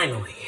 finally.